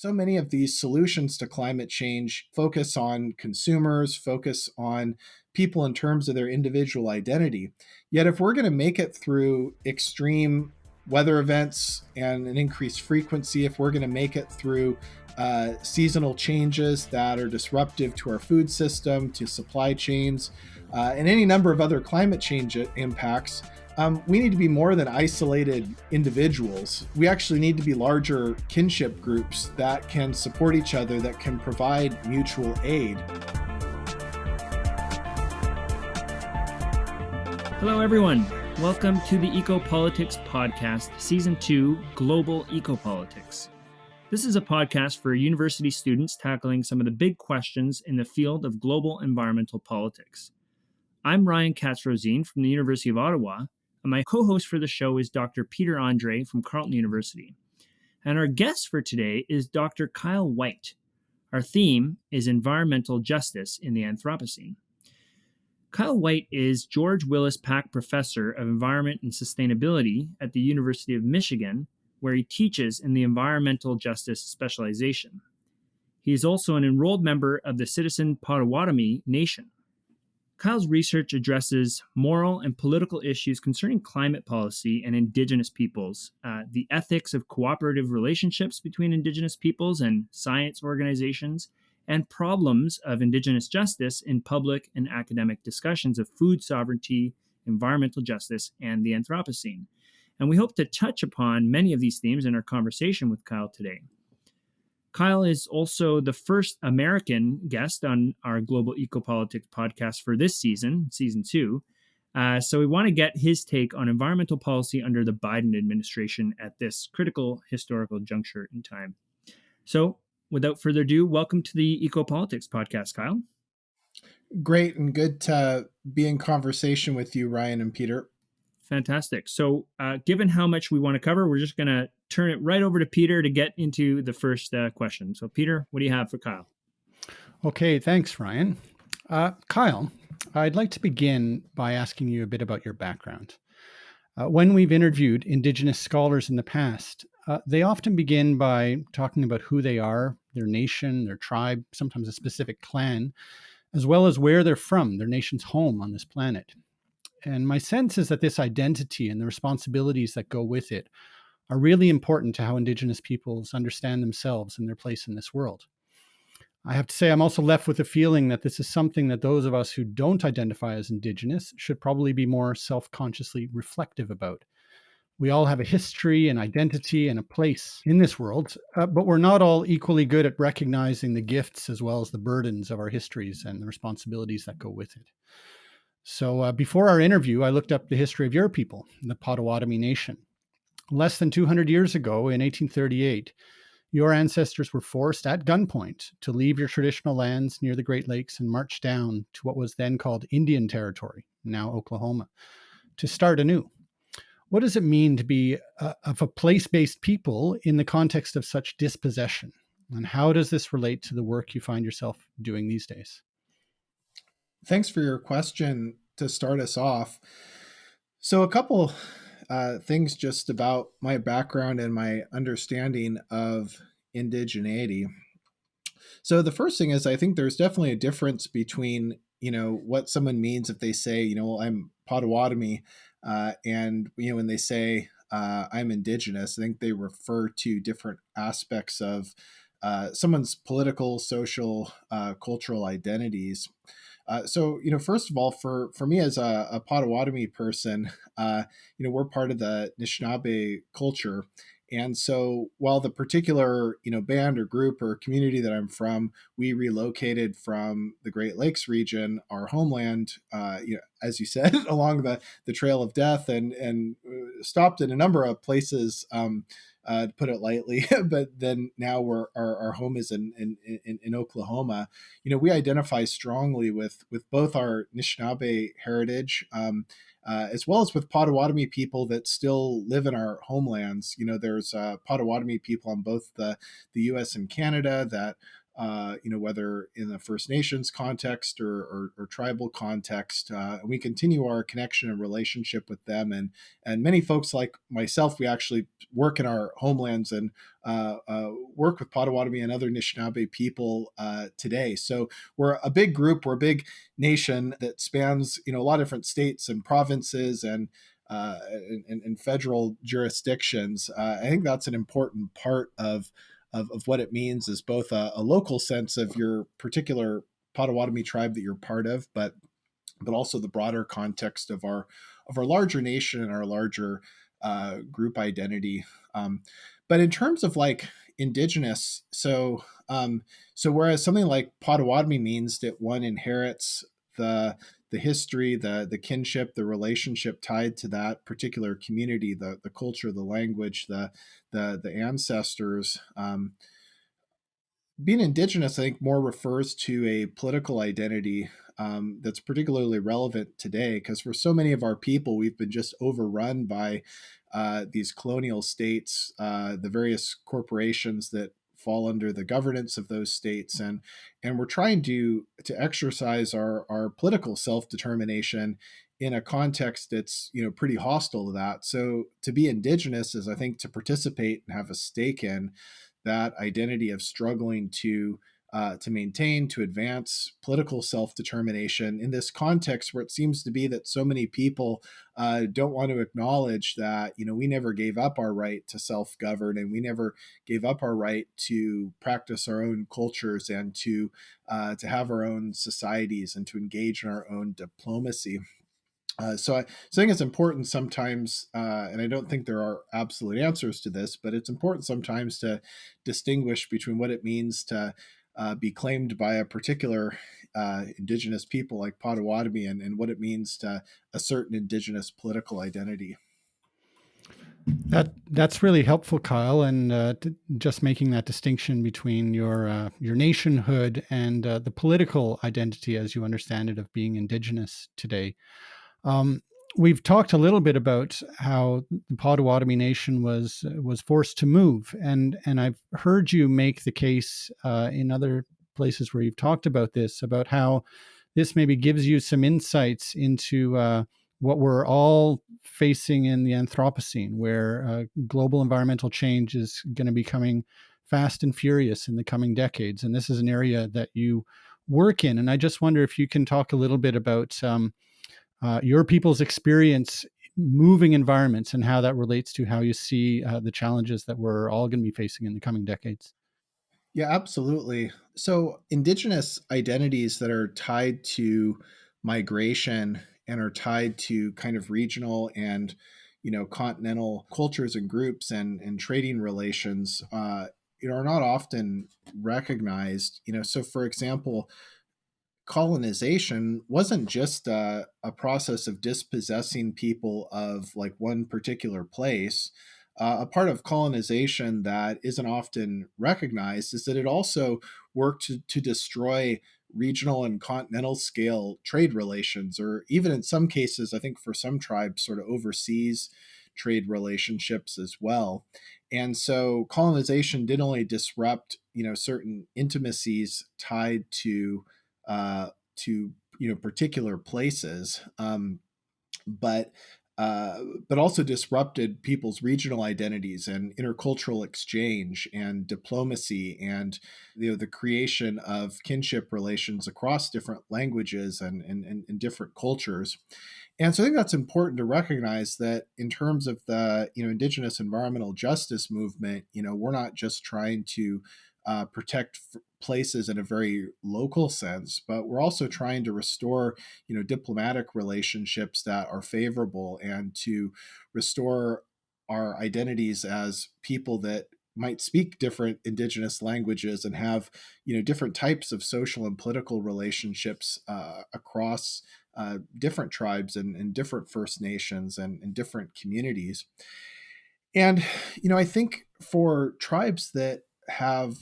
so many of these solutions to climate change focus on consumers, focus on people in terms of their individual identity. Yet, if we're going to make it through extreme weather events and an increased frequency, if we're going to make it through uh, seasonal changes that are disruptive to our food system, to supply chains, uh, and any number of other climate change impacts, um, we need to be more than isolated individuals. We actually need to be larger kinship groups that can support each other, that can provide mutual aid. Hello, everyone. Welcome to the Ecopolitics Podcast, Season 2 Global Ecopolitics. This is a podcast for university students tackling some of the big questions in the field of global environmental politics. I'm Ryan Katz-Rosene from the University of Ottawa, my co host for the show is Dr. Peter Andrée from Carleton University. And our guest for today is Dr. Kyle Whyte. Our theme is environmental justice in the Anthropocene. Kyle Whyte is George Willis Pack Professor of Environment and Sustainability at the University of Michigan, where he teaches in the environmental justice specialization. He is also an enrolled member of the Citizen Potawatomi Nation. Kyle's research addresses moral and political issues concerning climate policy and Indigenous peoples, uh, the ethics of cooperative relationships between Indigenous peoples and science organizations, and problems of Indigenous justice in public and academic discussions of food sovereignty, environmental justice, and the Anthropocene. And we hope to touch upon many of these themes in our conversation with Kyle today. Kyle is also the first American guest on our Global Ecopolitics podcast for this season, season two. Uh, so we want to get his take on environmental policy under the Biden administration at this critical historical juncture in time. So, without further ado, welcome to the Ecopolitics podcast, Kyle. Great and good to be in conversation with you, Ryan and Peter. Fantastic. So, uh, given how much we want to cover, we're just going to turn it right over to Peter to get into the first uh, question. So, Peter, what do you have for Kyle? Okay, thanks, Ryan. Uh, Kyle, I'd like to begin by asking you a bit about your background. Uh, when we've interviewed Indigenous scholars in the past, uh, they often begin by talking about who they are, their nation, their tribe, sometimes a specific clan, as well as where they're from, their nation's home on this planet. And my sense is that this identity and the responsibilities that go with it are really important to how Indigenous peoples understand themselves and their place in this world. I have to say, I'm also left with a feeling that this is something that those of us who don't identify as Indigenous should probably be more self consciously reflective about. We all have a history, an identity, and a place in this world, uh, but we're not all equally good at recognizing the gifts as well as the burdens of our histories and the responsibilities that go with it. So uh, before our interview, I looked up the history of your people, the Potawatomi Nation. Less than 200 years ago, in 1838, your ancestors were forced at gunpoint to leave your traditional lands near the Great Lakes and march down to what was then called Indian Territory, now Oklahoma, to start anew. What does it mean to be a, of a place based people in the context of such dispossession? And how does this relate to the work you find yourself doing these days? Thanks for your question to start us off. So, a couple uh, things just about my background and my understanding of indigeneity. So, the first thing is, I think there's definitely a difference between you know what someone means if they say, you know, well, I'm Potawatomi, uh, and you know when they say uh, I'm indigenous, I think they refer to different aspects of uh, someone's political, social, uh, cultural identities. Uh, so, you know, first of all, for for me as a, a Potawatomi person, uh, you know, we're part of the Anishinaabe culture, and so while the particular you know band or group or community that I'm from, we relocated from the Great Lakes region, our homeland, uh, you know, as you said, along the the Trail of Death, and and uh, stopped in a number of places. Um, uh, to put it lightly. but then now we're our, our home is in, in, in in Oklahoma. You know, we identify strongly with with both our Anishinaabe heritage. Um, uh, as well as with Potawatomi people that still live in our homelands. You know, there's uh, Potawatomi people on both the, the U.S. and Canada that uh, you know, whether in the First Nations context or, or, or tribal context. Uh, we continue our connection and relationship with them. And, and many folks like myself, we actually work in our homelands and uh, uh work with Potawatomi and other Anishinaabe people uh, today. So we're a big group, we're a big nation that spans, you know, a lot of different states and provinces and uh, and, and, federal jurisdictions. Uh, I think that's an important part of of, of what it means is both a, a local sense of your particular Potawatomi tribe that you're part of, but but also the broader context of our of our larger nation and our larger uh, group identity. Um, but in terms of like indigenous, so um, so whereas something like Potawatomi means that one inherits the the history, the the kinship, the relationship tied to that particular community, the the culture, the language, the the the ancestors. Um, being indigenous, I think, more refers to a political identity um, that's particularly relevant today because for so many of our people, we've been just overrun by uh, these colonial states, uh, the various corporations that fall under the governance of those states and and we're trying to to exercise our our political self-determination in a context that's you know pretty hostile to that. So to be indigenous is i think to participate and have a stake in that identity of struggling to uh, to maintain, to advance political self determination in this context where it seems to be that so many people uh, don't want to acknowledge that, you know, we never gave up our right to self govern and we never gave up our right to practice our own cultures and to, uh, to have our own societies and to engage in our own diplomacy. Uh, so, I, so I think it's important sometimes, uh, and I don't think there are absolute answers to this, but it's important sometimes to distinguish between what it means to uh, be claimed by a particular uh, indigenous people like Potawatomi and, and what it means to a certain indigenous political identity. That that's really helpful, Kyle, and uh, just making that distinction between your uh, your nationhood and uh, the political identity, as you understand it, of being indigenous today. Um, we've talked a little bit about how the Potawatomi Nation was was forced to move, and and I've heard you make the case uh, in other places where you've talked about this about how this maybe gives you some insights into uh, what we're all facing in the Anthropocene, where uh, global environmental change is going to be coming fast and furious in the coming decades, and this is an area that you work in. And I just wonder if you can talk a little bit about um, uh, your people's experience moving environments and how that relates to how you see uh, the challenges that we're all going to be facing in the coming decades. Yeah, absolutely. So, indigenous identities that are tied to migration and are tied to kind of regional and you know continental cultures and groups and and trading relations uh, you know are not often recognized you know so for example colonization wasn't just a, a, process of dispossessing people of like one particular place. Uh, a part of colonization that isn't often recognized is that it also worked to, to destroy regional and continental scale trade relations, or even in some cases, I think for some tribes, sort of overseas trade relationships as well. And so colonization did only disrupt, you know, certain intimacies tied to uh, to you know particular places, um, but uh, but also disrupted people's regional identities and intercultural exchange and diplomacy and you know the creation of kinship relations across different languages and, and, and, and different cultures. And so I think that's important to recognize that in terms of the you know indigenous environmental justice movement, you know we're not just trying to uh, protect places in a very local sense, but we're also trying to restore, you know, diplomatic relationships that are favorable and to restore our identities as people that might speak different indigenous languages and have you know different types of social and political relationships uh, across uh, different tribes and, and, different first nations and, and different communities. And you know i think for tribes that have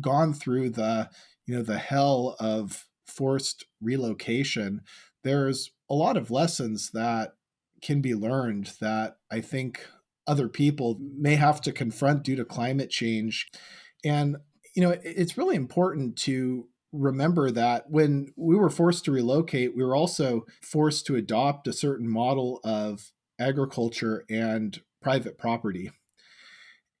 gone through the you know the hell of forced relocation there's a lot of lessons that can be learned that i think other people may have to confront due to climate change and you know, it's really important to remember that when we were forced to relocate, we were also forced to adopt a certain model of agriculture and private property.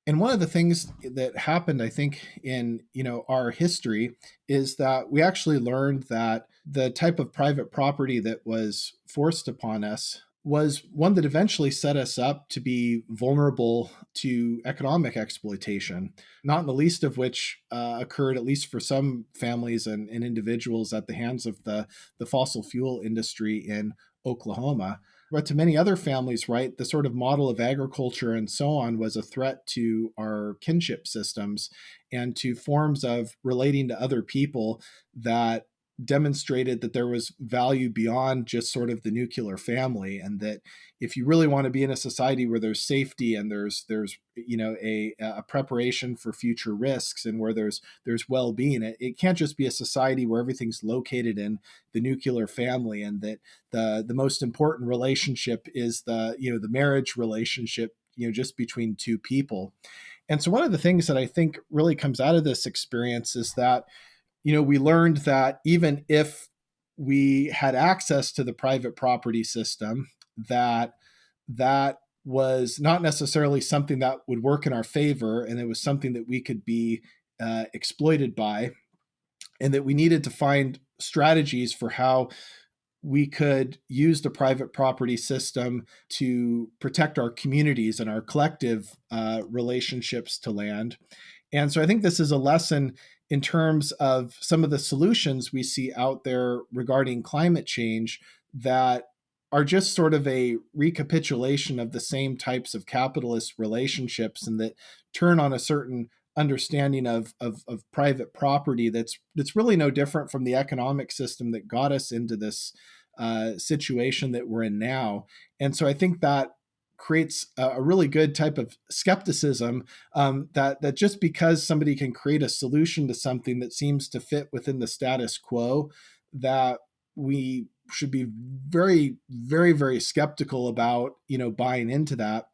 And one of the things that happened, I think, in you know our history is that we actually learned that the type of private property that was forced upon us was one that eventually set us up to be vulnerable to economic exploitation, not in the least of which uh, occurred, at least for some families and, and individuals, at the hands of the, the fossil fuel industry in Oklahoma. But to many other families, right, the sort of model of agriculture and so on was a threat to our kinship systems and to forms of relating to other people that demonstrated that there was value beyond just sort of the nuclear family and that if you really want to be in a society where there's safety and there's there's you know a, a preparation for future risks and where there's there's well-being it, it can't just be a society where everything's located in the nuclear family and that the the most important relationship is the you know the marriage relationship you know just between two people. And so one of the things that i think really comes out of this experience is that you know, we learned that even if we had access to the private property system, that that was not necessarily something that would work in our favor, and it was something that we could be uh, exploited by, and that we needed to find strategies for how we could use the private property system to protect our communities and our collective uh, relationships to land. And so I think this is a lesson in terms of some of the solutions we see out there regarding climate change that are just sort of a recapitulation of the same types of capitalist relationships and that turn on a certain understanding of, of, of private property that's that's really no different from the economic system that got us into this uh, situation that we're in now. And so I think that creates a, really good type of skepticism um, that that just because somebody can create a solution to something that seems to fit within the status quo, that we should be very, very, very skeptical about you know buying into that.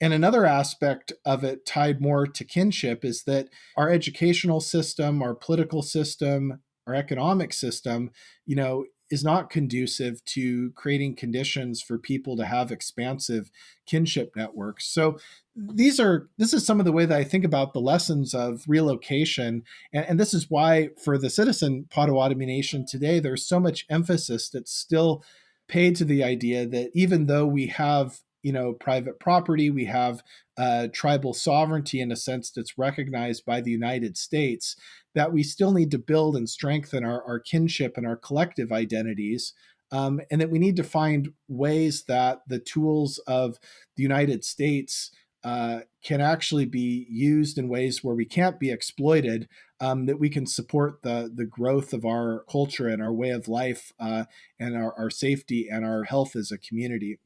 And another aspect of it tied more to kinship is that our educational system, our political system, our economic system, you know, is not conducive to creating conditions for people to have expansive kinship networks. So these are this is some of the way that I think about the lessons of relocation, and, and this is why for the citizen Potawatomi Nation today, there's so much emphasis that's still paid to the idea that even though we have you know private property we have uh, tribal sovereignty in a sense that's recognized by the united states that we still need to build and strengthen our, our kinship and our collective identities um, and that we need to find ways that the tools of the united states uh, can actually be used in ways where we can't be exploited, um, that we can support the, the growth of our culture and our way of life uh, and our, our safety and our health as a community.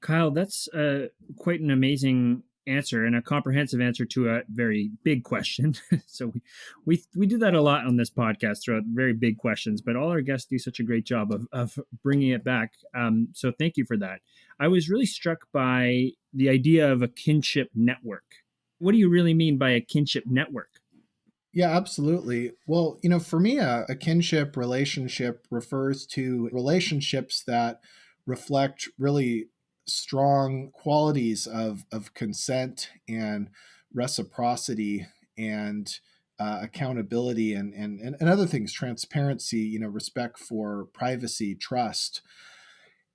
Kyle, that's uh, quite an amazing answer and a comprehensive answer to a very big question. so we, we we do that a lot on this podcast, throughout very big questions. But all our guests do such a great job of of bringing it back. Um, so thank you for that. I was really struck by the idea of a kinship network. What do you really mean by a kinship network? Yeah, absolutely. Well, you know, for me, a, a kinship relationship refers to relationships that reflect really strong qualities of, of consent and reciprocity and uh, accountability and, and, and other things, transparency, you know, respect for privacy, trust.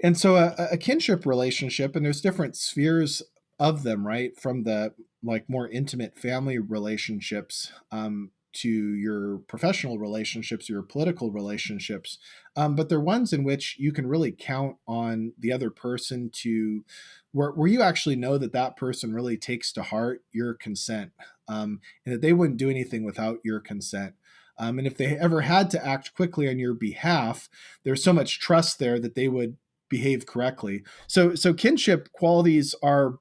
And so a, a kinship relationship, and there's different spheres of them, right? From the like more intimate family relationships um, to your professional relationships, your political relationships, um, but they're ones in which you can really count on the other person to where, where you actually know that that person really takes to heart your consent um, and that they wouldn't do anything without your consent. Um, and if they ever had to act quickly on your behalf, there's so much trust there that they would behave correctly. So, so kinship qualities are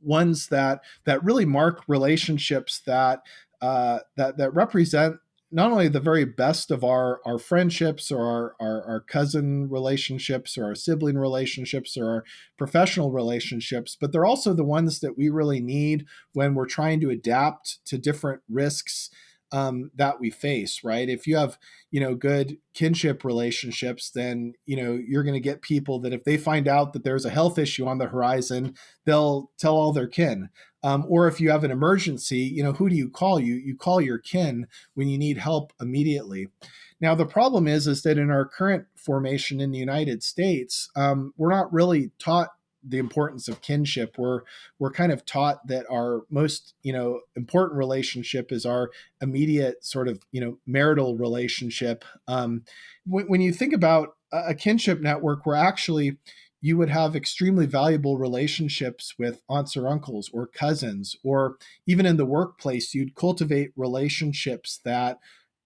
ones that that really mark relationships that uh, that that represent not only the very best of our our friendships or our, our, our cousin relationships or our sibling relationships or our professional relationships, but they're also the ones that we really need when we're trying to adapt to different risks um, that we face, right? If you have, you know, good kinship relationships, then, you know, you're going to get people that if they find out that there's a health issue on the horizon, they'll tell all their kin. Um, or if you have an emergency, you know, who do you call? You you call your kin when you need help immediately. Now the problem is is that in our current formation in the United States, um, we're not really taught the importance of kinship. We're we're kind of taught that our most you know important relationship is our immediate sort of you know marital relationship. Um, when, when you think about a kinship network, we're actually you would have extremely valuable relationships with aunts or uncles or cousins, or even in the workplace, you'd cultivate relationships that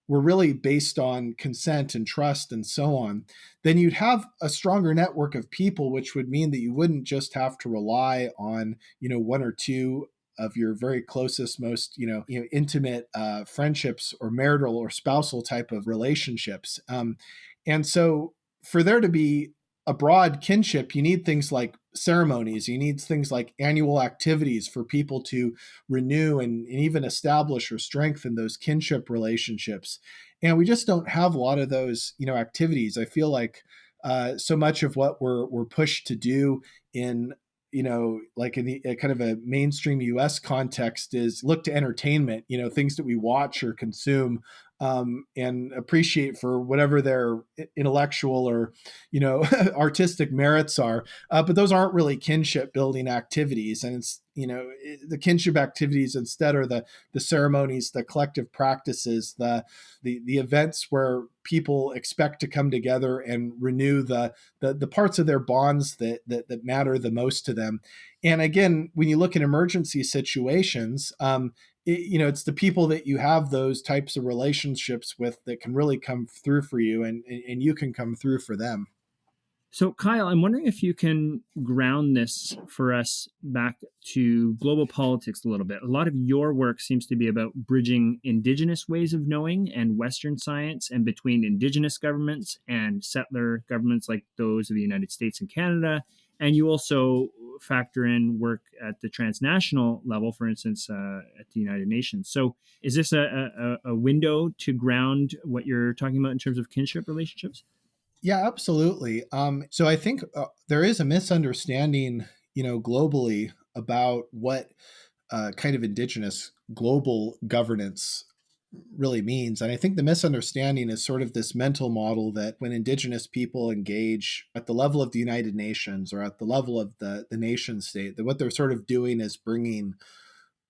were really based on consent and trust and so on, then you'd have a stronger network of people, which would mean that you wouldn't just have to rely on, you know, one or two of your very closest, most you know, you know, intimate uh, friendships or marital or spousal type of relationships. Um, and so, for there to be a broad kinship, you need things like ceremonies, you need things like annual activities for people to renew and, and, even establish or strengthen those kinship relationships. And we just don't have a lot of those, you know, activities. I feel like uh, so much of what we're we're pushed to do in you know, like in the kind of a mainstream US context is look to entertainment, you know, things that we watch or consume um, and appreciate for whatever their intellectual or you know artistic merits are uh, but those aren't really kinship building activities. And it's you know the kinship activities instead are the the ceremonies the collective practices the the the events where people expect to come together and renew the the, the parts of their bonds that, that that matter the most to them. And again when you look at emergency situations um, it, you know it's the people that you have those types of relationships with that can really come through for you and and you can come through for them. So kyle i'm wondering if you can ground this for us back to global politics a little bit. A lot of your work seems to be about bridging indigenous ways of knowing and western science and between indigenous governments and settler governments like those of the united states and canada and you also factor in work at the transnational level, for instance, uh, at the United Nations. So, is this a, a, a, window to ground what you're talking about in terms of kinship relationships? Yeah, absolutely. Um, so, I think uh, there is a misunderstanding, you know, globally about what uh, kind of indigenous global governance really means. And I think the misunderstanding is sort of this mental model that when indigenous people engage at the level of the United Nations or at the level of the, the nation state, that what they're sort of doing is bringing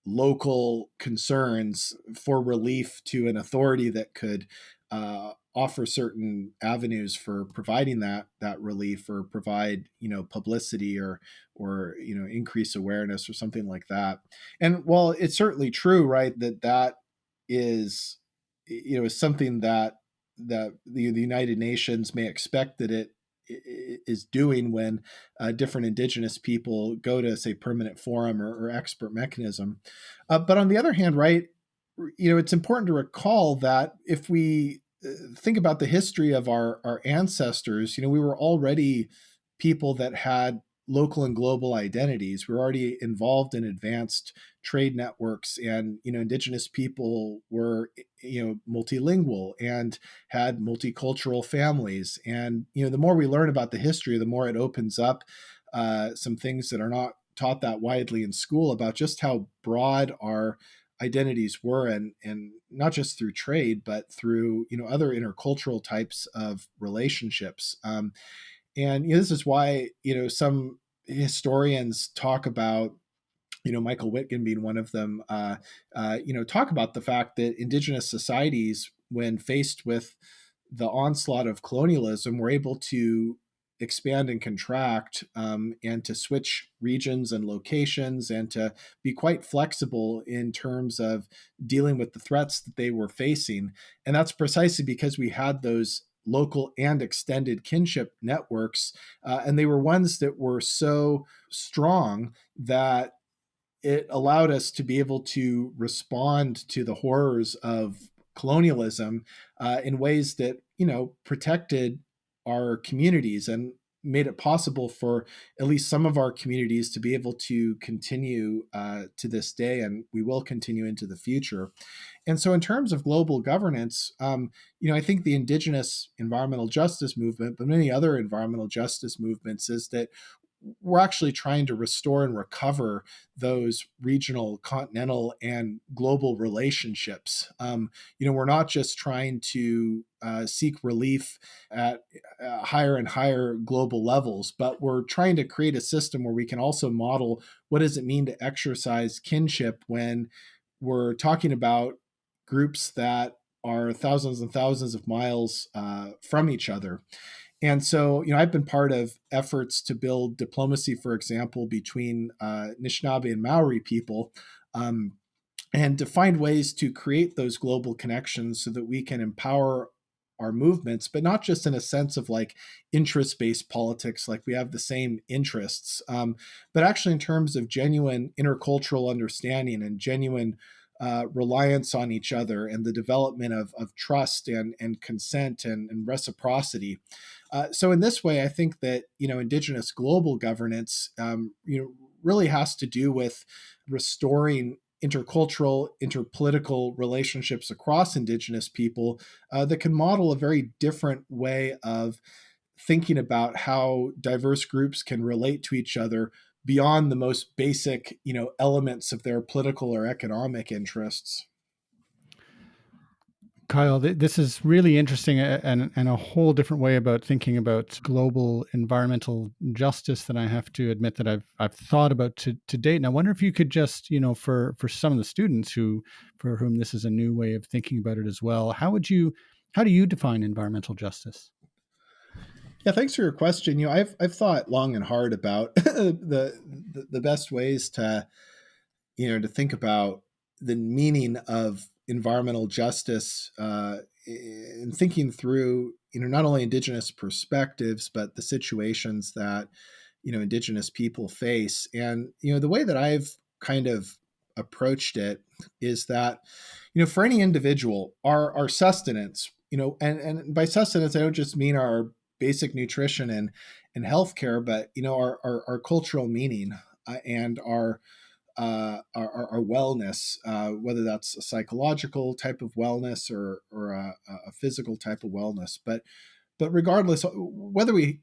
local concerns for relief to an authority that could uh, offer certain avenues for providing that that relief or provide you know publicity or or you know increase awareness or something like that and while it's certainly true right that that is you know is something that that the, the United Nations may expect that it is doing when uh, different indigenous people go to say permanent forum or, or expert mechanism. Uh, but on the other hand right you know it's important to recall that if we uh, think about the history of our our ancestors you know we were already people that had local and global identities. We're already involved in advanced trade networks, and you know, indigenous people were you know multilingual and had multicultural families. And you know, the more we learn about the history, the more it opens up uh, some things that are not taught that widely in school about just how broad our identities were and and not just through trade but through you know other intercultural types of relationships um, and you know, this is why you know some historians talk about you know Michael Witgen being one of them uh, uh, you know talk about the fact that indigenous societies when faced with the onslaught of colonialism were able to expand and contract um, and to switch regions and locations and to be quite flexible in terms of dealing with the threats that they were facing. And that's precisely because we had those local and extended kinship networks. Uh, and they were ones that were so strong that it allowed us to be able to respond to the horrors of colonialism uh, in ways that, you know, protected our communities. And made it possible for at least some of our communities to be able to continue uh, to this day, and we will continue into the future. And so, in terms of global governance, um, you know, I think the indigenous environmental justice movement, but many other environmental justice movements, is that we're actually trying to restore and recover those regional, continental, and global relationships. Um, you know, we're not just trying to uh, seek relief at uh, higher and higher global levels, but we're trying to create a system where we can also model what does it mean to exercise kinship when we're talking about groups that are thousands and thousands of miles uh, from each other. And so, you know, I've been part of efforts to build diplomacy, for example, between uh, Anishinaabe and Maori people, um, and to find ways to create those global connections so that we can empower our movements, but not just in a sense of like interest based politics, like we have the same interests, um, but actually in terms of genuine intercultural understanding and genuine uh, reliance on each other and the development of, of trust and, and consent and, and reciprocity. Uh, so in this way, I think that you know indigenous global governance, um, you know, really has to do with restoring intercultural, interpolitical relationships across indigenous people uh, that can model a very different way of thinking about how diverse groups can relate to each other beyond the most basic, you know, elements of their political or economic interests. Kyle, this is really interesting and, and a whole different way about thinking about global environmental justice that I have to admit that I've I've thought about to, to date. And I wonder if you could just, you know, for for some of the students who for whom this is a new way of thinking about it as well, how would you how do you define environmental justice? Yeah, thanks for your question. You know, I've I've thought long and hard about the, the the best ways to, you know, to think about the meaning of environmental justice uh, in thinking through, you know, not only indigenous perspectives but the situations that you know indigenous people face. And you know, the way that I've kind of approached it is that, you know, for any individual, our our sustenance, you know, and and by sustenance, I don't just mean our basic nutrition and and healthcare, but you know our our, our cultural meaning uh, and our, uh, our, our wellness, uh, whether that's a psychological type of wellness or or a, a, physical type of wellness, but but regardless, uh, whether we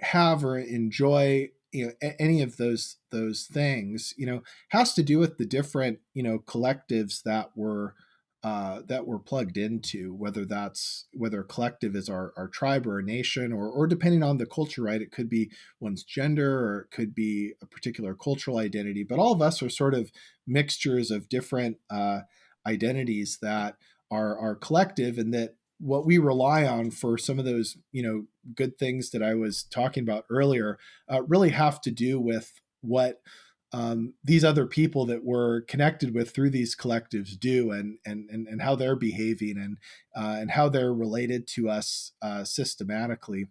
have or enjoy you know any of those those things, you know, has to do with the different you know collectives that we're uh, that we're plugged into, whether that's whether collective is our, our tribe or a nation, or or depending on the culture, right? It could be one's gender, or it could be a particular cultural identity. But all of us are sort of mixtures of different uh, identities that are are collective, and that what we rely on for some of those you know good things that I was talking about earlier uh, really have to do with what um, these other people that we're connected with through these collectives do and and and, and how they're behaving and uh, and how they're related to us uh, systematically.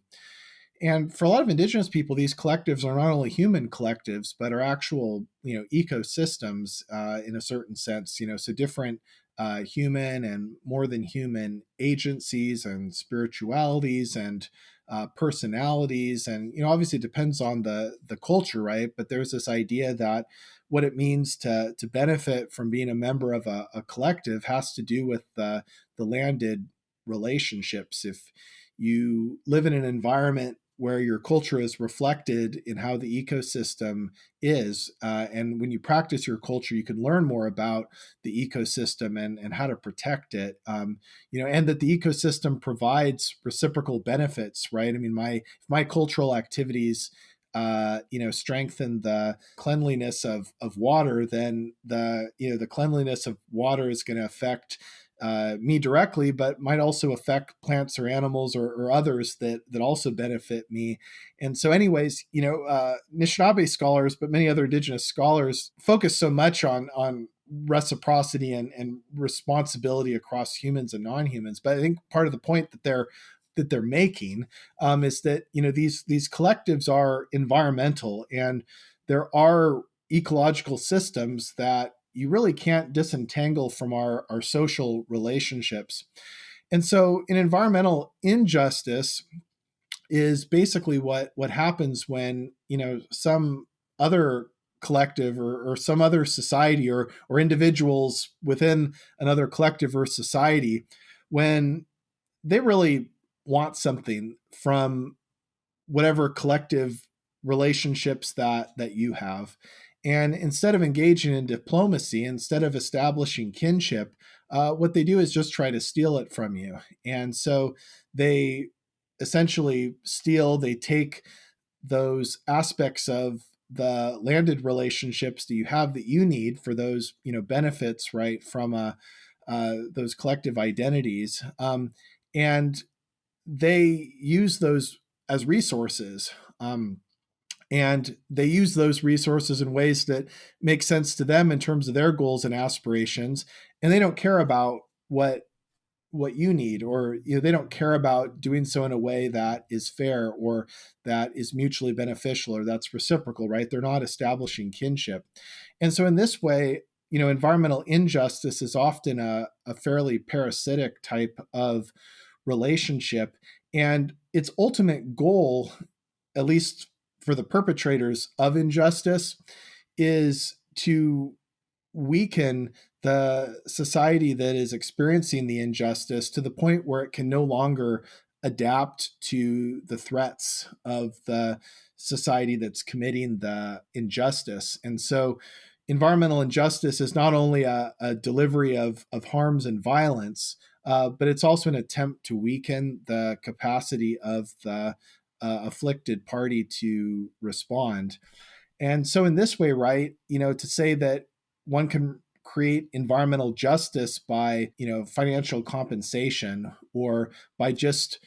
And for a lot of indigenous people these collectives are not only human collectives but are actual you know ecosystems uh, in a certain sense you know so different uh, human and more than human agencies and spiritualities and uh, personalities and you know obviously it depends on the the culture right? But there's this idea that what it means to to benefit from being a member of a, a collective has to do with the the landed relationships. If you live in an environment where your culture is reflected in how the ecosystem is. Uh, and when you practice your culture, you can learn more about the ecosystem and, and how to protect it. Um, you know, and that the ecosystem provides reciprocal benefits, right? I mean, my my cultural activities uh, you know strengthen the cleanliness of of water then the you know the cleanliness of water is going to affect uh, me directly, but might also affect plants or animals or, or, others that that also benefit me. And so, anyways, you know, uh, Anishinaabe scholars, but many other Indigenous scholars focus so much on on reciprocity and, and responsibility across humans and non-humans. But I think part of the point that they're that they're making um, is that you know these these collectives are environmental and there are ecological systems that you really can't disentangle from our, our social relationships. And so, an environmental injustice, is basically what what happens when you know some other collective or, or some other society or or individuals within another collective or society when they really want something from whatever collective relationships that that you have and instead of engaging in diplomacy instead of establishing kinship uh, what they do is just try to steal it from you. And so they essentially steal they take those aspects of the landed relationships that you have that you need for those you know benefits right from a uh, those collective identities. Um, and they use those as resources um, and they use those resources in ways that make sense to them in terms of their goals and aspirations and they don't care about what what you need or you know they don't care about doing so in a way that is fair or that is mutually beneficial or that's reciprocal right? They're not establishing kinship. And so in this way you know environmental injustice is often a, a fairly parasitic type of relationship and its ultimate goal at least for the perpetrators of injustice is to weaken the society that is experiencing the injustice to the point where it can no longer adapt to the threats of the society that's committing the injustice. And so environmental injustice is not only a, a delivery of, of harms and violence, uh, but it's also an attempt to weaken the capacity of the uh, afflicted party to respond. And so, in this way, right, you know, to say that one can create environmental justice by you know financial compensation or by just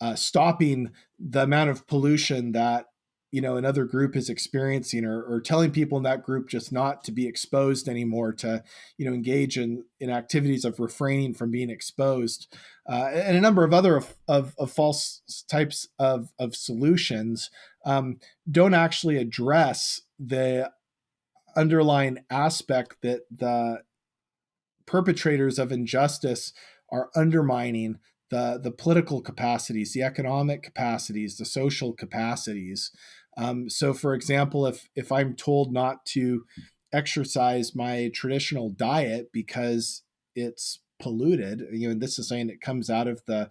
uh, stopping the amount of pollution that you know another group is experiencing or, or telling people in that group just not to be exposed anymore to you know engage in in activities of refraining from being exposed uh, and a number of other of, of, of false types of, of solutions um, don't actually address the underlying aspect that the perpetrators of injustice are undermining the the political capacities, the economic capacities, the social capacities. Um, so, for example, if if I'm told not to exercise my traditional diet because it's polluted, you know, and this is something that comes out of the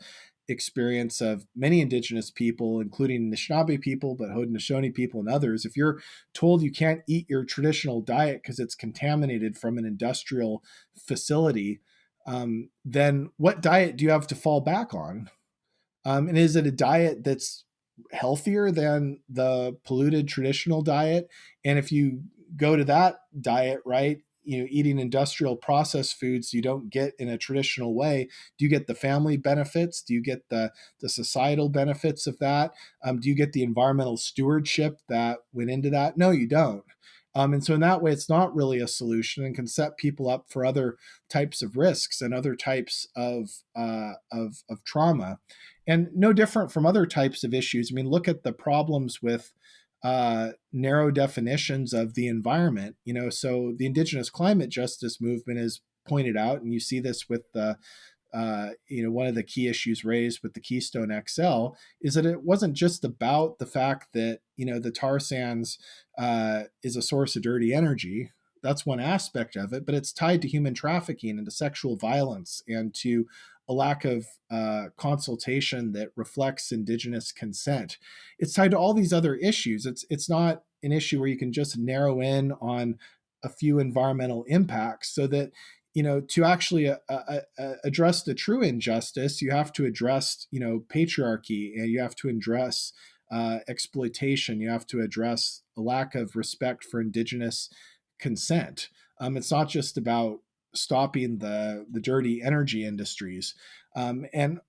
experience of many indigenous people, including Anishinaabe people, but Haudenosaunee people and others, if you're told you can't eat your traditional diet because it's contaminated from an industrial facility, um, then what diet do you have to fall back on? Um, and is it a diet that's healthier than the polluted traditional diet? And if you go to that diet, right, you know eating industrial processed foods you don't get in a traditional way. Do you get the family benefits? Do you get the the societal benefits of that? Um, do you get the environmental stewardship that went into that? No you don't um, and so in that way it's not really a solution and can set people up for other types of risks and other types of uh, of, of trauma and no different from other types of issues i mean look at the problems with uh, narrow definitions of the environment. You know, so the indigenous climate justice movement is pointed out, and you see this with the uh, you know, one of the key issues raised with the Keystone XL is that it wasn't just about the fact that you know the tar sands uh, is a source of dirty energy. That's one aspect of it, but it's tied to human trafficking and to sexual violence and to a lack of uh, consultation that reflects indigenous consent. It's tied to all these other issues. It's it's not an issue where you can just narrow in on a few environmental impacts, so that you know to actually uh, uh, uh, address the true injustice, you have to address you know patriarchy and you have to address uh, exploitation. You have to address a lack of respect for indigenous consent. Um, it's not just about stopping the the dirty energy industries um, and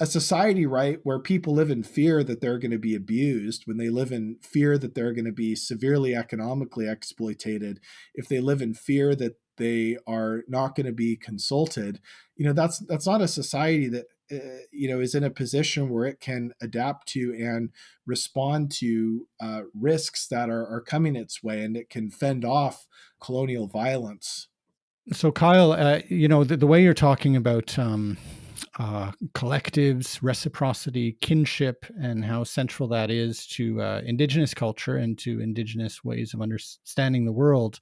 a society right where people live in fear that they're going to be abused when they live in fear that they're going to be severely economically exploited if they live in fear that they are not going to be consulted you know that's that's not a society that uh, you know is in a position where it can adapt to and respond to uh, risks that are, are coming its way and it can fend off colonial violence so, Kyle, uh, you know, the, the, way you're talking about um, uh, collectives, reciprocity, kinship, and how central that is to uh, Indigenous culture and to Indigenous ways of understanding the world.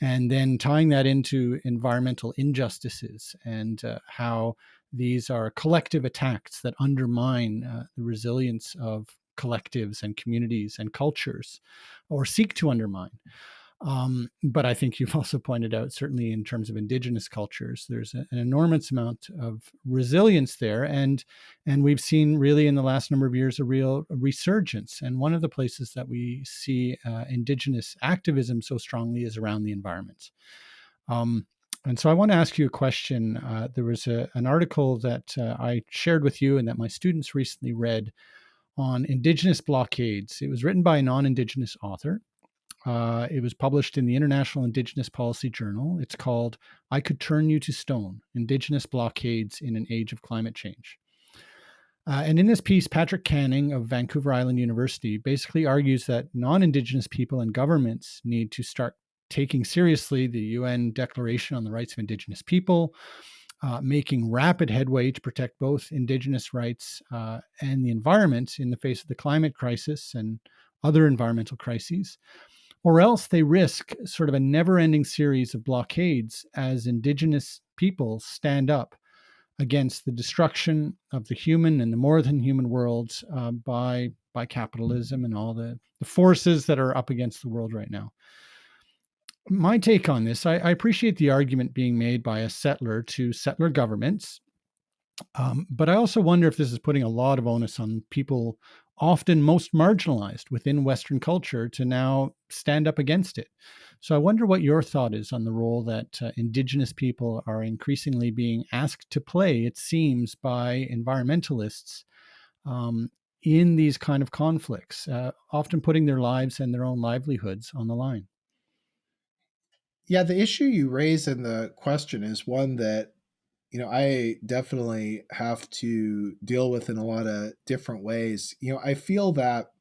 And then tying that into environmental injustices and uh, how these are collective attacks that undermine uh, the resilience of collectives and communities and cultures or seek to undermine. Um, but I think you've also pointed out, certainly in terms of indigenous cultures, there's an enormous amount of resilience there, and and we've seen really in the last number of years a real resurgence. And one of the places that we see uh, indigenous activism so strongly is around the environment. Um, and so I want to ask you a question. Uh, there was a, an article that uh, I shared with you and that my students recently read on indigenous blockades. It was written by a non indigenous author. Uh, it was published in the International Indigenous Policy Journal. It's called I Could Turn You to Stone Indigenous Blockades in an Age of Climate Change. Uh, and in this piece, Patrick Canning of Vancouver Island University basically argues that non Indigenous people and governments need to start taking seriously the UN Declaration on the Rights of Indigenous People, uh, making rapid headway to protect both Indigenous rights uh, and the environment in the face of the climate crisis and other environmental crises. Or else they risk sort of a never ending series of blockades as Indigenous people stand up against the destruction of the human and the more than human worlds uh, by, by capitalism and all the, the forces that are up against the world right now my take on this, I, I, appreciate the argument being made by a settler to settler governments. Um, but I also wonder if this is putting a lot of onus on people often most marginalized within Western culture to now stand up against it. So I wonder what your thought is on the role that uh, Indigenous people are increasingly being asked to play, it seems, by environmentalists um, in these kind of conflicts, uh, often putting their lives and their own livelihoods on the line. Yeah, the issue you raise in the question is one that you know I definitely have to deal with in a lot of different ways. You know, I feel that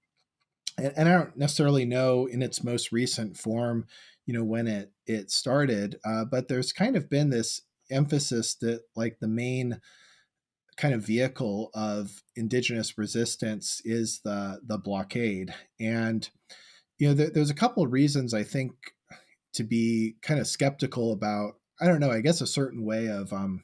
and, and I don't necessarily know in its most recent form, you know, when it it started, uh, but there's kind of been this emphasis that like the main kind of vehicle of indigenous resistance is the the blockade and you know there, there's a couple of reasons i think to be kind of skeptical about i don't know i guess a certain way of um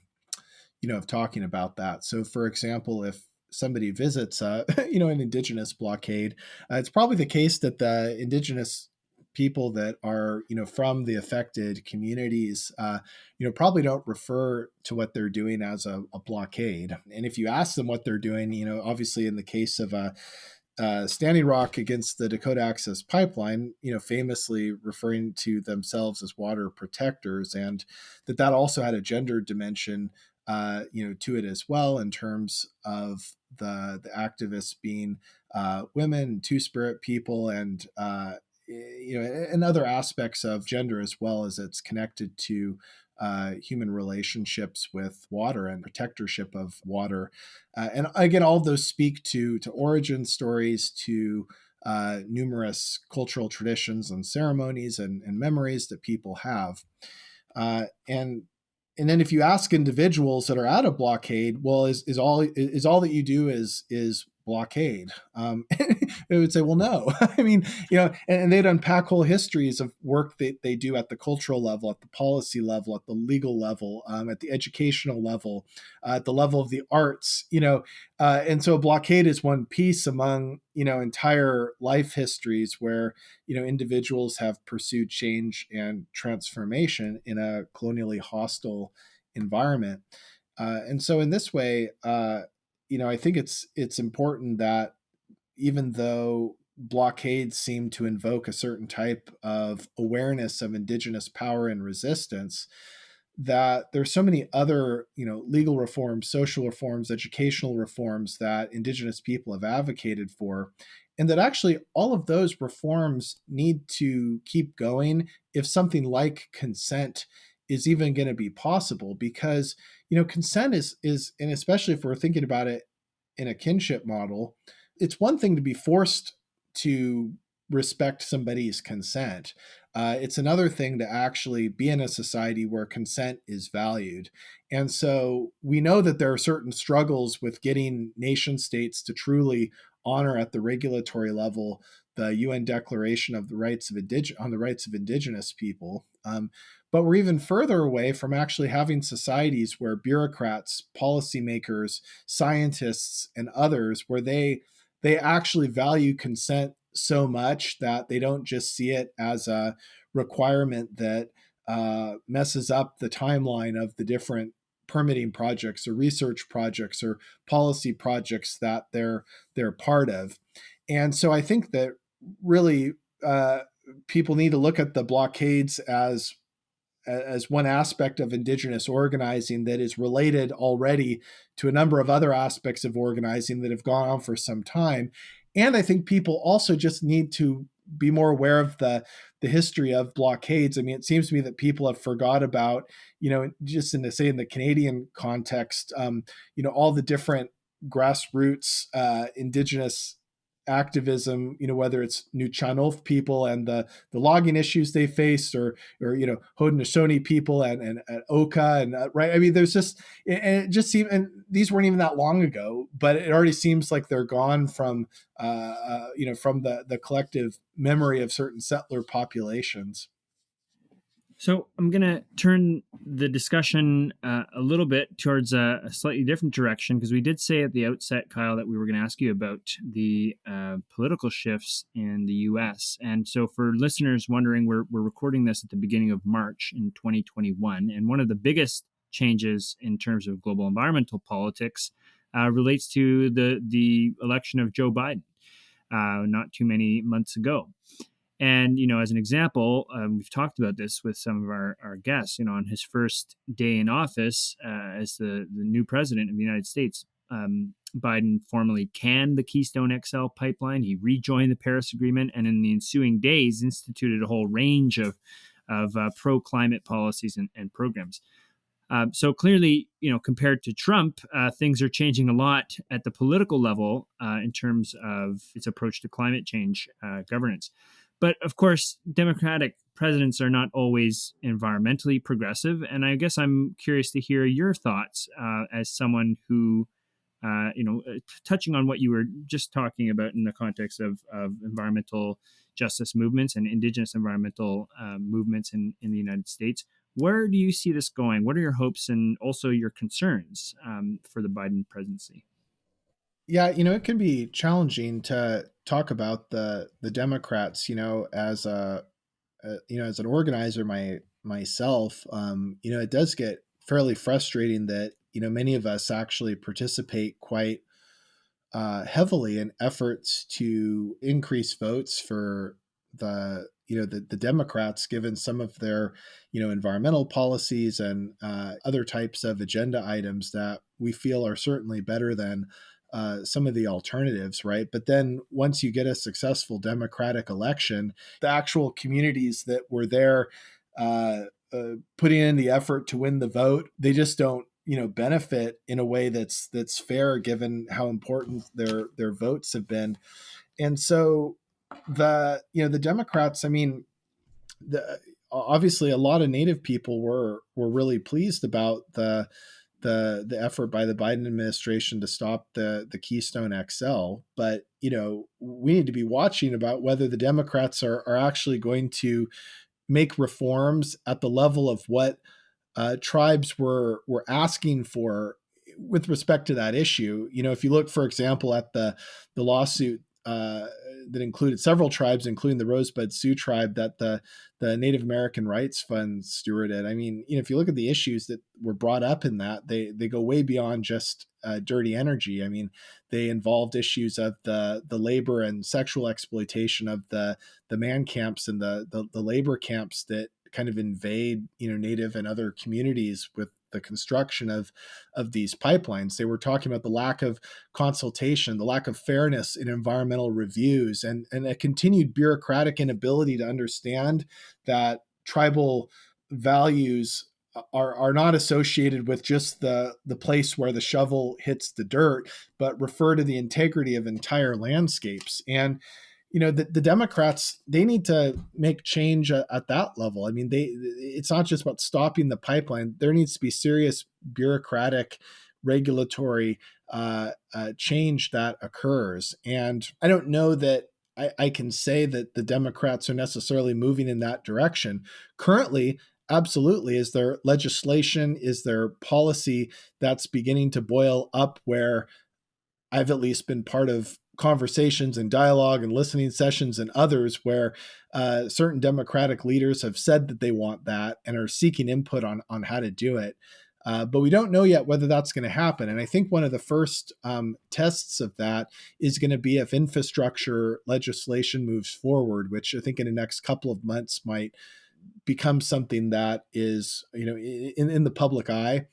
you know of talking about that. So for example if somebody visits uh you know an indigenous blockade uh, it's probably the case that the indigenous people that are you know from the affected communities uh, you know probably don't refer to what they're doing as a, a, blockade. And if you ask them what they're doing you know obviously in the case of a uh, Standing Rock against the Dakota Access Pipeline, you know, famously referring to themselves as water protectors, and that that also had a gender dimension, uh, you know, to it as well in terms of the the activists being uh, women, Two Spirit people, and uh, you know, and other aspects of gender as well as it's connected to uh, human relationships with water and protectorship of water. Uh, and again, all those speak to to origin stories, to uh, numerous cultural traditions and ceremonies and, and memories that people have. Uh, and and then if you ask individuals that are at a blockade, well, is, is all is all that you do is is blockade um, they would say well no. I mean you know and, and, they'd unpack whole histories of work that they do at the cultural level at the policy level at the legal level um, at the educational level uh, at the level of the arts you know uh, and so a blockade is one piece among you know entire life histories where you know individuals have pursued change and transformation in a colonially hostile environment. Uh, and so in this way uh, you know, I think it's it's important that even though blockades seem to invoke a certain type of awareness of indigenous power and resistance, that there's so many other, you know, legal reforms, social reforms, educational reforms that indigenous people have advocated for and that actually all of those reforms need to keep going if something like consent is even going to be possible because you know consent is is and especially if we're thinking about it in a kinship model it's one thing to be forced to respect somebody's consent Uh, it's another thing to actually be in a society where consent is valued. And so we know that there are certain struggles with getting nation states to truly honor at the regulatory level the UN Declaration of the Rights of Indig- on the Rights of Indigenous People. Um, but we're even further away from actually having societies where bureaucrats, policymakers, scientists, and others, where they they actually value consent so much that they don't just see it as a requirement that uh, messes up the timeline of the different permitting projects or research projects or policy projects that they're they're part of. And so I think that really uh, people need to look at the blockades as as one aspect of indigenous organizing that is related already to a number of other aspects of organizing that have gone on for some time. And i think people also just need to be more aware of the the history of blockades. I mean it seems to me that people have forgot about you know just in the say in the canadian context um, you know all the different grassroots uh, indigenous activism, you know, whether it's Nuu-chah-nulth people and the, the logging issues they faced or, or, you know, Haudenosaunee people and, and, Oka and uh, right. I mean, there's just, and it just seemed, and these weren't even that long ago, but it already seems like they're gone from, uh, uh, you know, from the, the collective memory of certain settler populations. So I'm going to turn the discussion uh, a little bit towards a, a slightly different direction because we did say at the outset, Kyle, that we were going to ask you about the uh, political shifts in the U.S. And so for listeners wondering, we're, we're recording this at the beginning of March in 2021. And one of the biggest changes in terms of global environmental politics uh, relates to the, the election of Joe Biden uh, not too many months ago. And, you know, as an example, um, we've talked about this with some of our, our guests, you know, on his first day in office uh, as the, the new president of the United States, um, Biden formally canned the Keystone XL pipeline. He rejoined the Paris Agreement and in the ensuing days instituted a whole range of, of uh, pro climate policies and, and programs. Uh, so clearly, you know, compared to Trump, uh, things are changing a lot at the political level uh, in terms of its approach to climate change uh, governance. But of course, Democratic presidents are not always environmentally progressive. And I guess I'm curious to hear your thoughts uh, as someone who, uh, you know, uh, touching on what you were just talking about in the context of, of environmental justice movements and indigenous environmental uh, movements in, in the United States. Where do you see this going? What are your hopes and also your concerns um, for the Biden presidency? Yeah, you know, it can be challenging to talk about the the Democrats, you know, as a, a you know, as an organizer my myself, um, you know, it does get fairly frustrating that, you know, many of us actually participate quite uh, heavily in efforts to increase votes for the you know the, the democrats given some of their you know environmental policies and uh, other types of agenda items that we feel are certainly better than uh, some of the alternatives, right? But then once you get a successful democratic election, the actual communities that were there uh, uh, putting in the effort to win the vote, they just don't you know benefit in a way that's that's fair given how important their their votes have been and so the you know the democrats i mean the obviously a lot of native people were were really pleased about the the the effort by the Biden administration to stop the the Keystone XL. But you know, we need to be watching about whether the Democrats are are actually going to make reforms at the level of what uh, tribes were were asking for with respect to that issue. You know, if you look, for example, at the the lawsuit uh, that included several tribes, including the Rosebud Sioux tribe that the the Native American Rights Fund stewarded. I mean, you know, if you look at the issues that were brought up in that, they they go way beyond just uh, dirty energy. I mean, they involved issues of the the labor and sexual exploitation of the the man camps and the the, the labor camps that kind of invade you know native and other communities with the construction of of these pipelines. They were talking about the lack of consultation, the lack of fairness in environmental reviews, and and a continued bureaucratic inability to understand that tribal values are are not associated with just the the place where the shovel hits the dirt, but refer to the integrity of entire landscapes. And you know the, the democrats they need to make change at, at, that level. I mean they it's not just about stopping the pipeline. There needs to be serious bureaucratic regulatory uh, uh, change that occurs. And i don't know that I, I can say that the democrats are necessarily moving in that direction. Currently absolutely is there legislation is there policy that's beginning to boil up where i've at least been part of conversations and dialogue and listening sessions and others where uh, certain democratic leaders have said that they want that and are seeking input on on how to do it uh, but we don't know yet whether that's going to happen. And I think one of the first um, tests of that is going to be if infrastructure legislation moves forward, which I think in the next couple of months might become something that is, you know, in, in the public eye.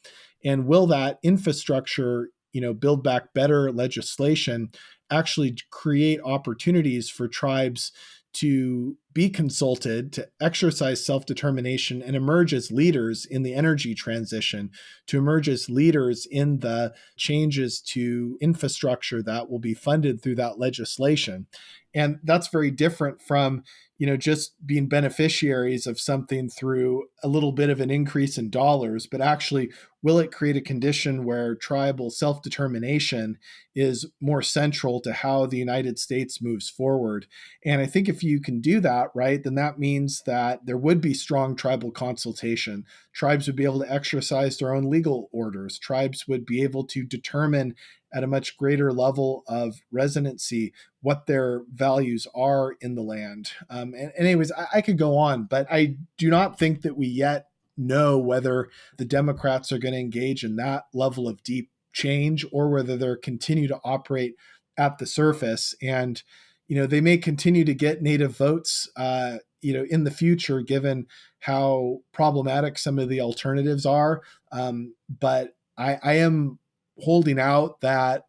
And will that infrastructure, you know, build back better legislation actually create opportunities for tribes to be consulted, to exercise self determination, and emerge as leaders in the energy transition, to emerge as leaders in the changes to infrastructure that will be funded through that legislation. And that's very different from you know just being beneficiaries of something through a little bit of an increase in dollars but actually will it create a condition where tribal self-determination is more central to how the united states moves forward? And i think if you can do that right then that means that there would be strong tribal consultation. Tribes would be able to exercise their own legal orders. Tribes would be able to determine at a much greater level of resonancy what their values are in the land. Um, and, anyways, I, I could go on, but I do not think that we yet know whether the Democrats are going to engage in that level of deep change or whether they're continue to operate at the surface. And you know, they may continue to get native votes. Uh, you know, in the future, given how problematic some of the alternatives are. Um, but I, I am holding out that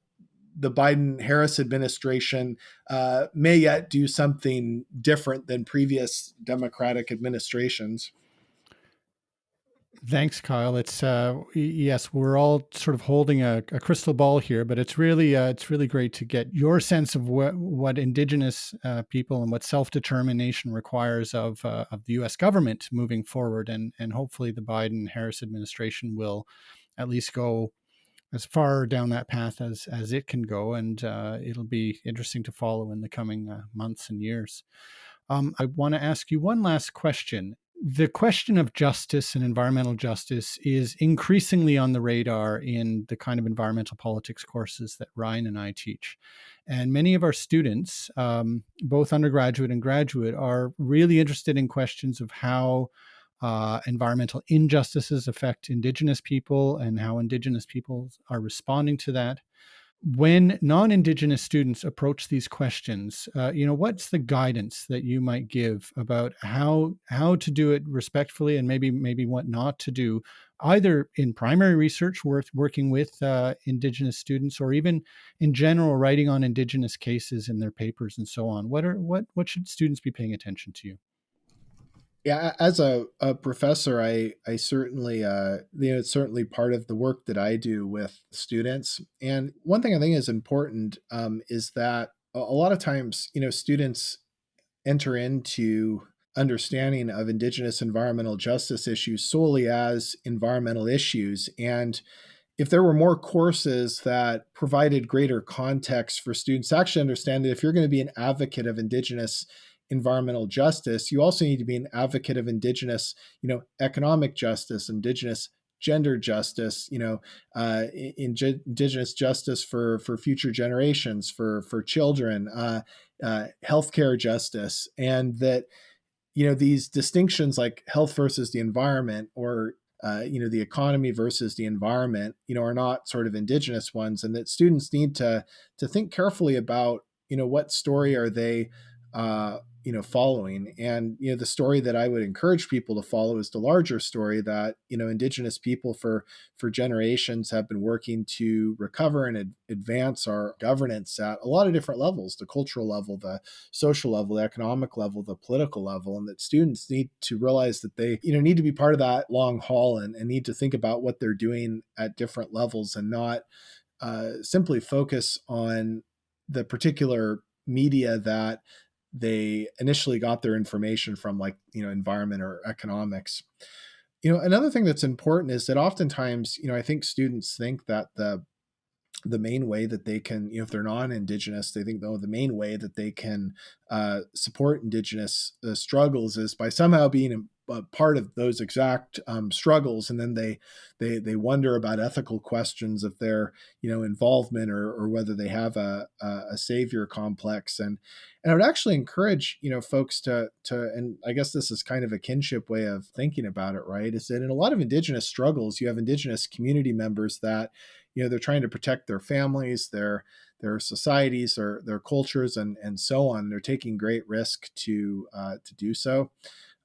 the Biden Harris administration uh, may yet do something different than previous Democratic administrations. Thanks, Kyle. It's uh, yes, we're all sort of holding a, a crystal ball here, but it's really uh, it's really great to get your sense of what what Indigenous uh, people and what self determination requires of uh, of the U.S. government moving forward, and and hopefully the Biden Harris administration will at least go as far down that path as as it can go, and uh, it'll be interesting to follow in the coming uh, months and years. Um, I want to ask you one last question. The question of justice and environmental justice is increasingly on the radar in the kind of environmental politics courses that Ryan and I teach. And many of our students, um, both undergraduate and graduate, are really interested in questions of how uh, environmental injustices affect Indigenous people and how Indigenous peoples are responding to that. When non-Indigenous students approach these questions, uh, you know, what's the guidance that you might give about how how to do it respectfully and maybe maybe what not to do, either in primary research, worth working with uh, Indigenous students, or even in general writing on Indigenous cases in their papers and so on. What are what what should students be paying attention to? Yeah as a, a professor i i certainly uh you know it's certainly part of the work that i do with students. And one thing i think is important um, is that a, a lot of times you know students enter into understanding of indigenous environmental justice issues solely as environmental issues. And if there were more courses that provided greater context for students to actually understand that if you're going to be an advocate of indigenous environmental justice, you also need to be an advocate of indigenous, you know, economic justice, indigenous gender justice, you know, uh, in, indigenous justice for for future generations, for for children, uh, uh, healthcare justice, and that you know these distinctions like health versus the environment or uh, you know the economy versus the environment you know are not sort of indigenous ones and that students need to to think carefully about you know what story are they uh, you know following. And you know the story that i would encourage people to follow is the larger story that you know indigenous people for for generations have been working to recover and ad- advance our governance at a lot of different levels the cultural level the social level the economic level the political level and that students need to realize that they you know need to be part of that long haul and, and need to think about what they're doing at different levels and not uh, simply focus on the particular media that they initially got their information from like you know environment or economics. You know another thing that's important is that oftentimes you know i think students think that the the main way that they can, you know, if they're non-indigenous, they think, oh, the main way that they can uh, support indigenous uh, struggles is by somehow being a part of those exact um, struggles, and then they they they wonder about ethical questions of their you know involvement or or whether they have a a, savior complex, and and I would actually encourage you know folks to to and I guess this is kind of a kinship way of thinking about it, right? Is that in a lot of indigenous struggles, you have indigenous community members that you know they're trying to protect their families, their their societies, their their cultures, and and so on. They're taking great risk to uh, to do so.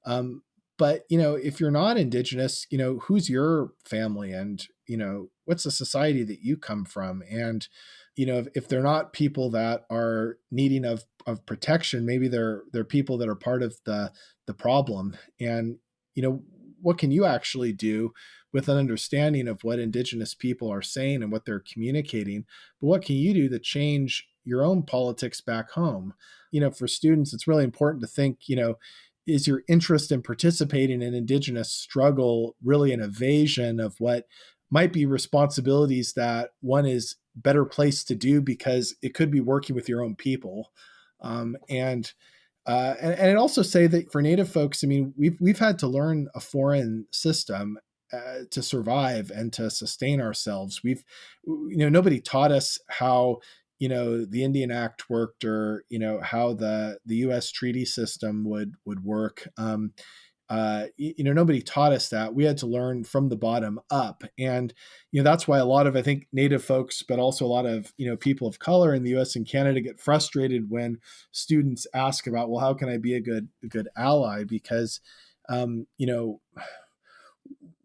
Um, but you know if you're not indigenous you know who's your family and you know what's the society that you come from and you know if, if they're not people that are needing of of protection maybe they're they're people that are part of the the problem and you know what can you actually do with an understanding of what indigenous people are saying and what they're communicating but what can you do to change your own politics back home? You know for students it's really important to think you know is your interest in participating in indigenous struggle really an evasion of what might be responsibilities that one is better placed to do because it could be working with your own people? Um, and, uh, and and I'd also say that for Native folks, I mean, we've we've had to learn a foreign system uh, to survive and to sustain ourselves. We've, you know, nobody taught us how you know the Indian Act worked or you know how the the U.S. treaty system would would work. Um, uh, you know, nobody taught us that. We had to learn from the bottom up, and you know that's why a lot of I think Native folks, but also a lot of you know people of color in the U.S. and Canada get frustrated when students ask about, well, how can I be a good a good ally? Because um, you know,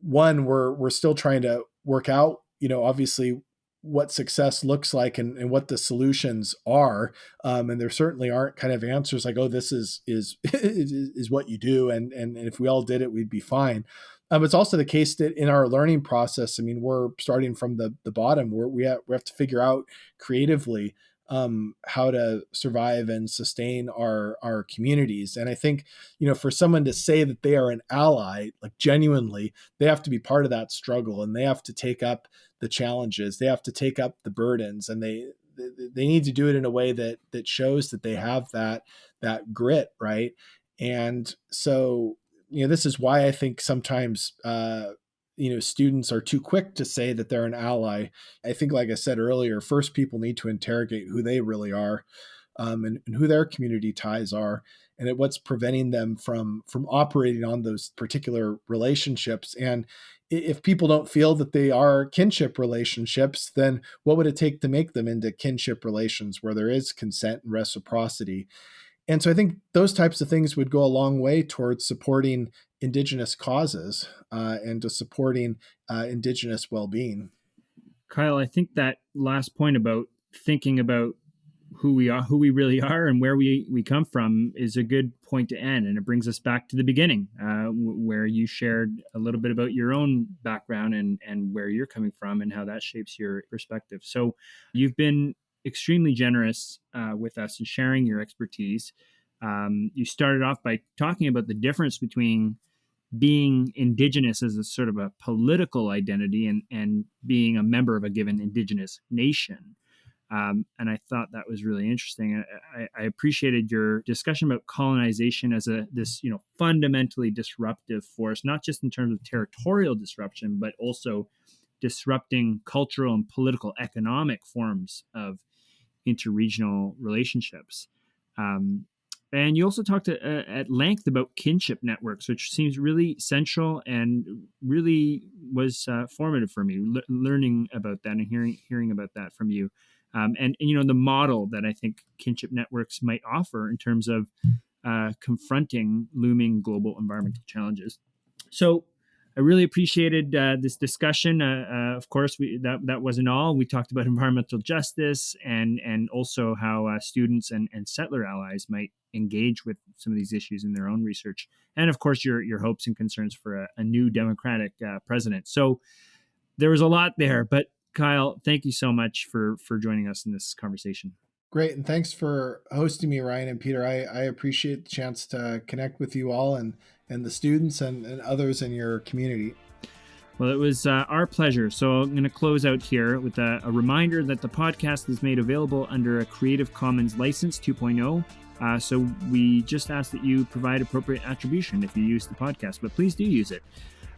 one we're we're still trying to work out you know obviously what success looks like and, and what the solutions are um, and there certainly aren't kind of answers like oh this is is is, what you do and, and and if we all did it we'd be fine. Um, it's also the case that in our learning process i mean we're starting from the the bottom. Where we have, we have to figure out creatively um, how to survive and sustain our our communities. And I think you know for someone to say that they are an ally, like genuinely, they have to be part of that struggle and they have to take up the challenges. They have to take up the burdens, and they they need to do it in a way that that shows that they have that that grit, right? And so you know this is why I think sometimes uh, you know students are too quick to say that they're an ally. I think like i said earlier first people need to interrogate who they really are um, and, and, who their community ties are and at what's preventing them from from operating on those particular relationships. And if people don't feel that they are kinship relationships then what would it take to make them into kinship relations where there is consent and reciprocity? And so I think those types of things would go a long way towards supporting indigenous causes uh, and to supporting uh, indigenous well-being. Kyle, I think that last point about thinking about who we are, who we really are, and where we we come from is a good point to end, and it brings us back to the beginning, uh, where you shared a little bit about your own background and and where you're coming from, and how that shapes your perspective. So, you've been extremely generous uh, with us and sharing your expertise. Um, you started off by talking about the difference between being indigenous as a sort of a political identity and, and being a member of a given indigenous nation. Um, and I thought that was really interesting. I, I, appreciated your discussion about colonization as a this you know fundamentally disruptive force, not just in terms of territorial disruption, but also disrupting cultural and political economic forms of interregional relationships. Um, and you also talked to, uh, at length about kinship networks, which seems really central and really was uh, formative for me, learning about that and hearing hearing about that from you. Um, and, and, you know the model that I think kinship networks might offer in terms of uh, confronting looming global environmental challenges. So I really appreciated uh, this discussion. Uh, uh, of course, we, that that wasn't all. We talked about environmental justice and and also how uh, students and, and settler allies might engage with some of these issues in their own research, and of course your your hopes and concerns for a, a new democratic uh, president. So there was a lot there, but Kyle, thank you so much for for joining us in this conversation. Great. And thanks for hosting me, Ryan and Peter. I, I appreciate the chance to connect with you all and, and the students and, and others in your community. Well, it was uh, our pleasure. So I'm going to close out here with a, a, reminder that the podcast is made available under a Creative Commons License 2.0. Uh, so we just ask that you provide appropriate attribution if you use the podcast, but please do use it.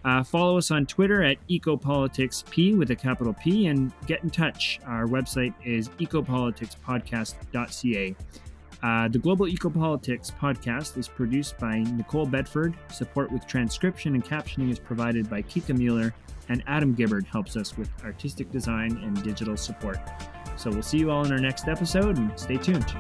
Uh, follow us on Twitter at EcopoliticsP with a capital P and get in touch. Our website is ecopoliticspodcast.ca. Uh, the Global Ecopolitics podcast is produced by Nicole Bedford. Support with transcription and captioning is provided by Kika Mueller, and Adam Gibbard helps us with artistic design and digital support. So we'll see you all in our next episode and stay tuned.